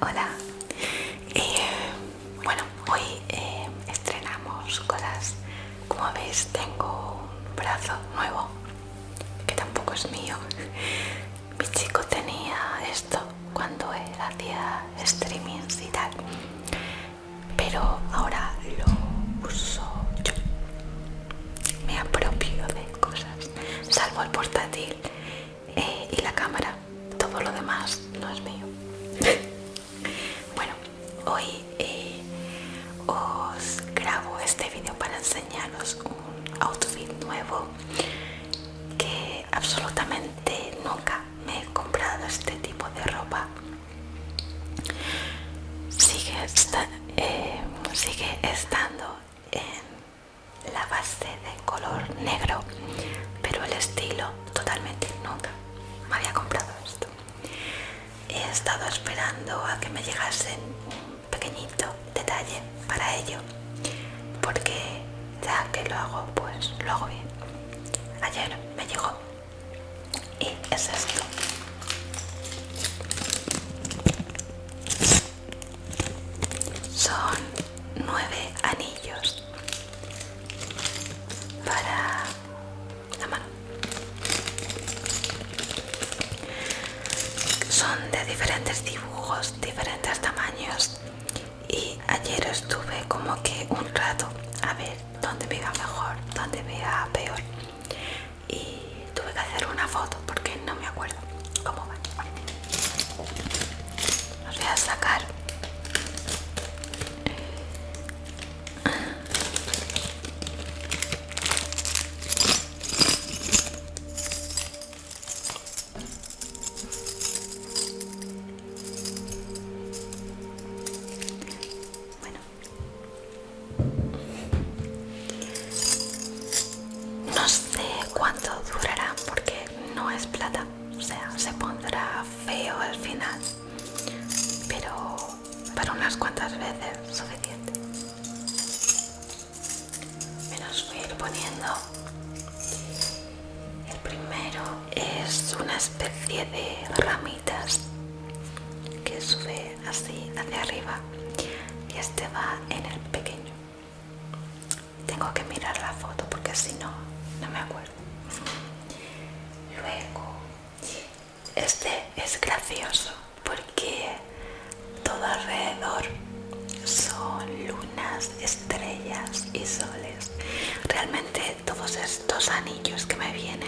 Hola. ayer me llegó. Y es esto muchas veces suficiente. Me los voy a ir poniendo. El primero es una especie de ramitas que sube así hacia arriba y este va en el pequeño. Tengo que mirar la foto porque si no, no me acuerdo. Luego, este es gracioso estos anillos que me vienen.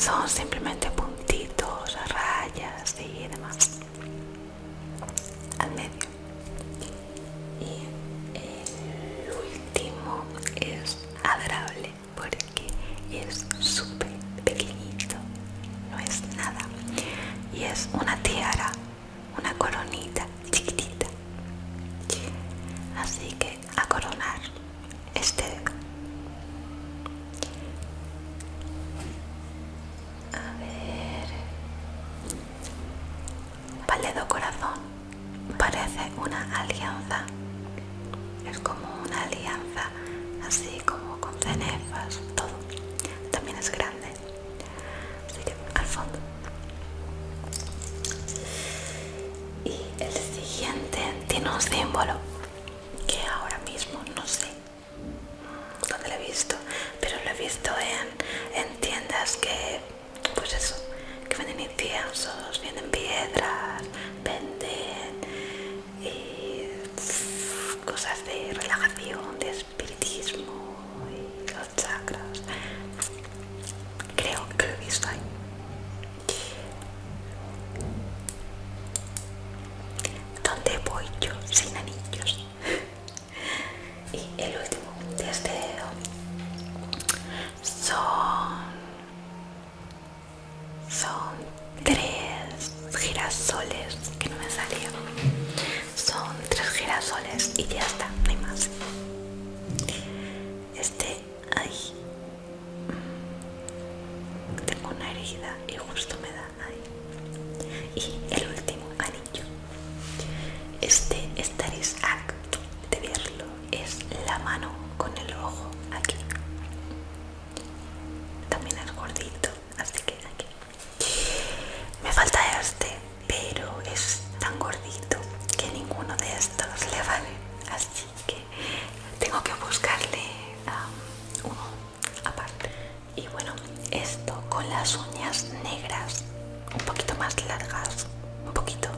sono semplicemente appunto pálido corazón parece una alianza. Es como una alianza, así como con cenefas, todo. También es grande. Así que al fondo. Y el siguiente tiene un símbolo. radio de negras, un poquito más largas, un poquito,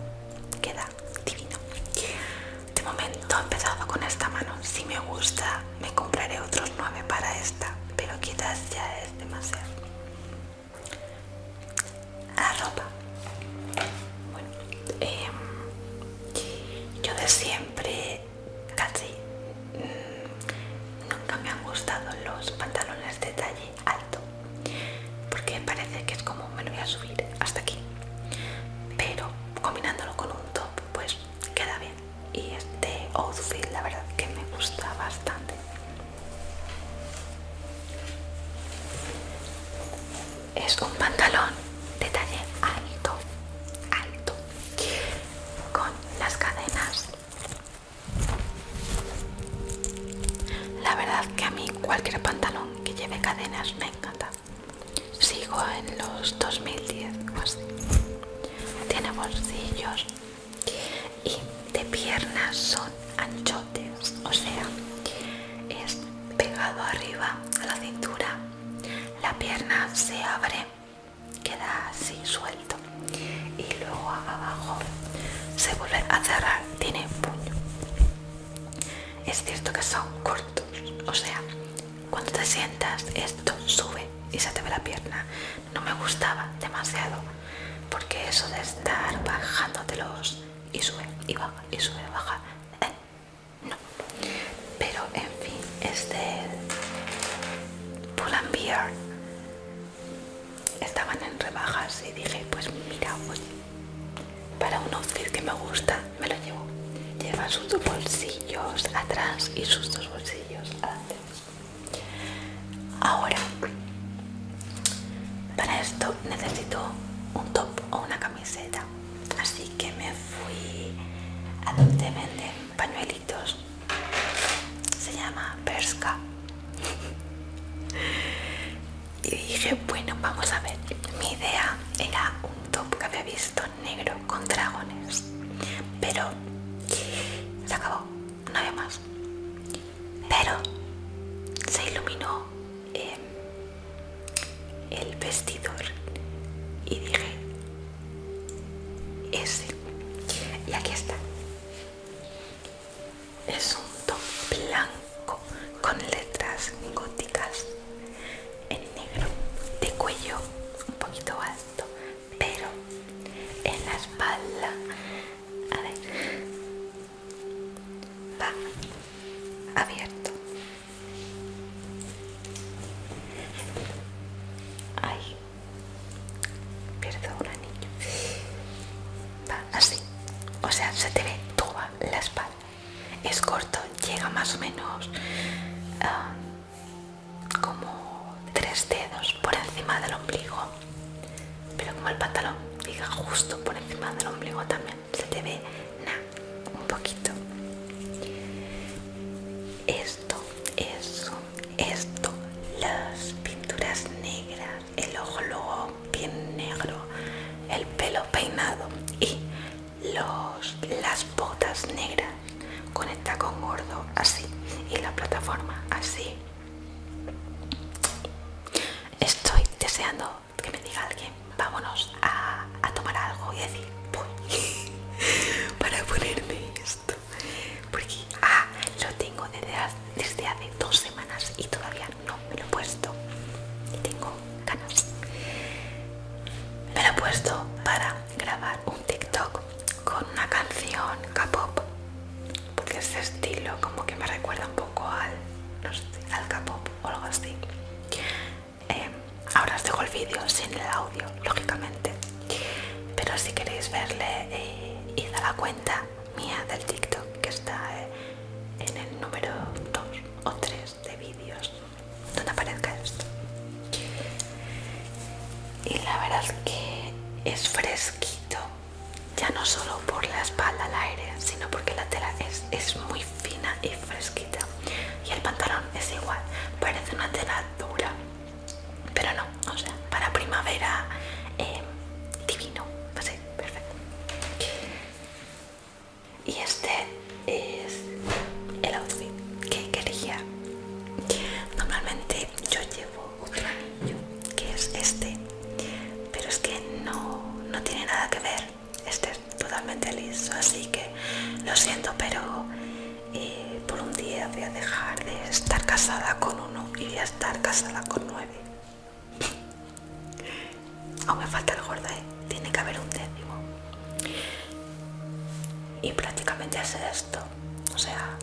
queda divino. De momento he empezado con esta mano, si me gusta me compraré otros nueve para esta, pero quizás ya es demasiado. arriba a la cintura la pierna se abre queda así suelto y luego abajo se vuelve a cerrar tiene puño. Es cierto que son cortos o sea cuando te sientas esto sube y se te ve la pierna. No me gustaba demasiado porque eso de estar bajándotelos y sube y baja y sube baja eh, no. Pero en fin este Estaban en rebajas y dije pues mira pues para un outfit que me gusta me lo llevo. Lleva sus dos bolsillos atrás y sus dos bolsillos adelante. Ahora para esto necesito un top o una camiseta. Así que me fui a donde venden negro con dragones. Pero se acabó. abierto. Para grabar un TikTok con una canción K-pop porque ese estilo como que me recuerda un poco al, no al K-pop o algo así. Eh, ahora os dejo el vídeo sin el audio, lógicamente, pero si queréis verle, eh, a la cuenta mía del TikTok que está eh, en el número 2 o 3 de vídeos donde aparezca esto. Y la verdad es que es fresquito, ya no solo casada con uno y voy a estar casada con nueve. Aún me falta el gordo, ¿eh? tiene que haber un décimo. Y prácticamente es esto. O sea...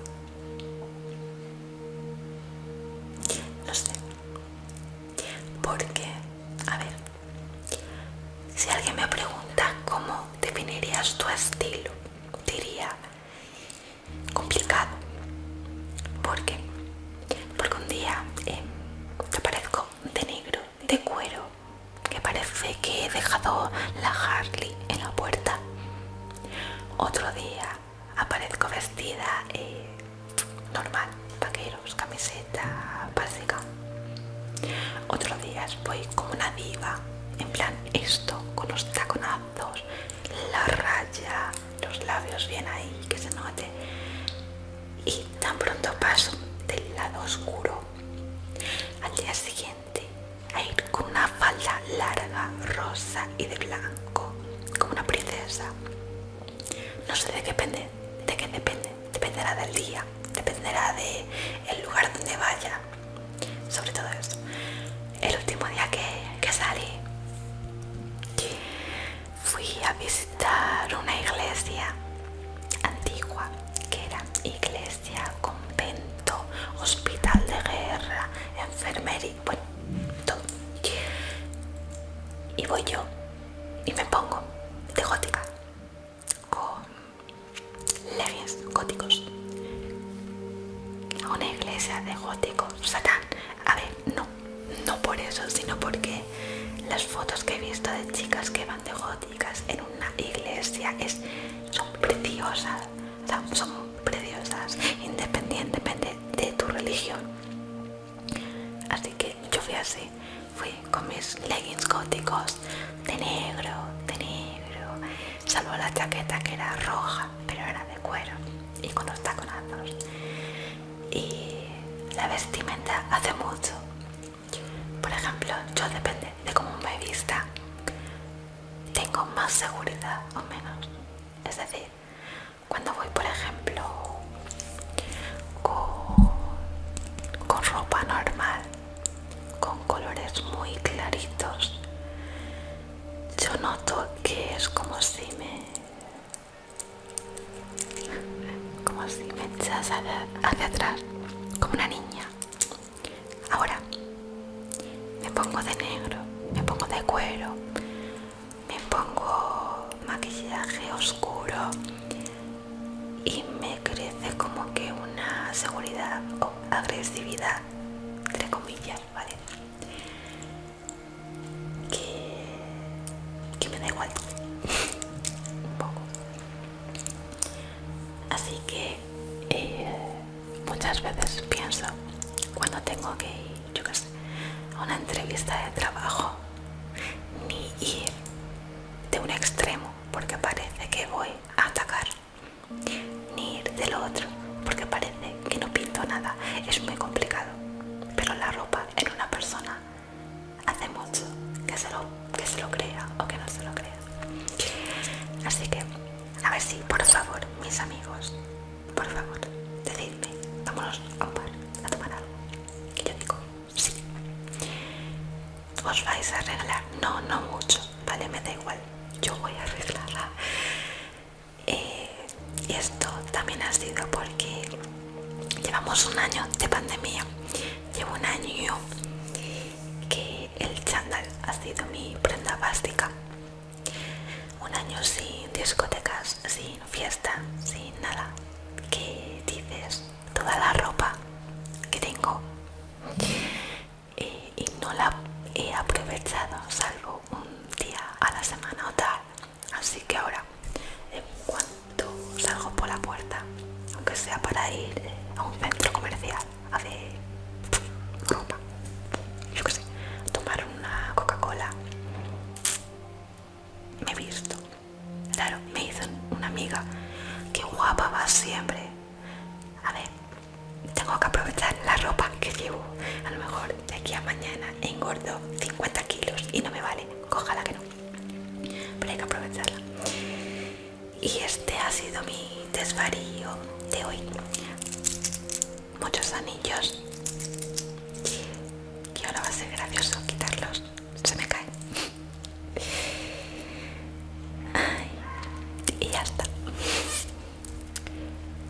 que he dejado la Harley en la puerta. Otro día aparezco vestida eh, normal, vaqueros, camiseta básica. Otro día voy como una diva, en plan esto, con los taconazos, la raya, los labios bien ahí, que se note. Y tan pronto paso del lado oscuro al día siguiente a ir con una falda larga, rosa y de blanco, como No sé de qué depende, de qué depende, dependerá del día, dependerá del una iglesia de góticos satán. A ver no no por eso sino porque las fotos que he visto de chicas que van de góticas en una iglesia es son preciosas o sea, son preciosas independientemente de tu religión. Así que yo fui así fui con mis leggings góticos de negro de negro salvo la chaqueta que era roja pero era de cuero y con los taconazos la vestimenta hace mucho. Por ejemplo yo depende de cómo me vista. Tengo más seguridad o menos. Es decir cuando voy por ejemplo con, ropa normal con colores muy claritos yo noto que es como si me como si me echas hacia, hacia atrás como una niña o agresividad entre comillas vale que, que me da igual. Un poco. Así que eh, muchas veces pienso cuando tengo que ir yo qué sé a una entrevista de trabajo ni ir de un extremo porque parece que voy a atacar ni ir del otro es muy complicado. Pero la ropa en una persona hace mucho que se lo, que se lo crea o que no se lo crea. Así que, a ver si, por favor, mis amigos, por favor, decidme, vámonos a un bar a tomar algo. Y yo digo, sí. Os vais a arreglar, no, no mucho, vale, me da igual, yo voy a arreglarla. Eh, y esto también ha sido un año de pandemia.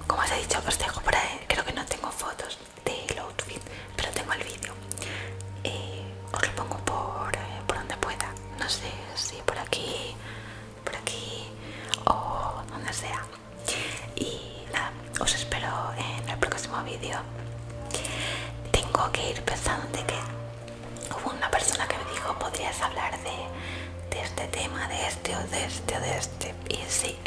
Como os he dicho, os dejo por ahí. Creo que no tengo fotos del outfit, pero tengo el vídeo. Eh, os lo pongo eh, por, donde pueda. No sé si por aquí, por aquí o donde sea. Y nada, os espero en el próximo vídeo. Tengo que ir pensando de que hubo una persona que me dijo podrías hablar de, de este tema, de este o de este o de este. Y sí,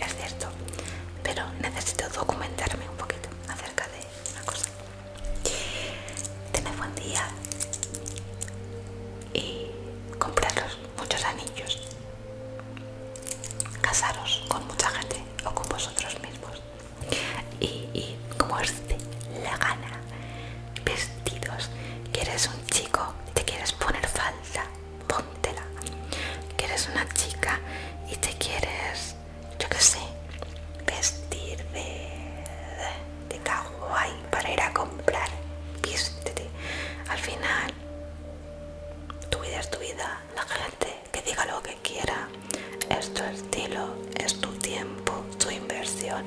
tu vida, la gente que diga lo que quiera, es tu estilo, es tu tiempo, tu inversión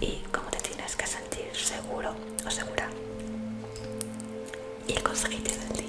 y cómo te tienes que sentir seguro o segura. Y el consejito del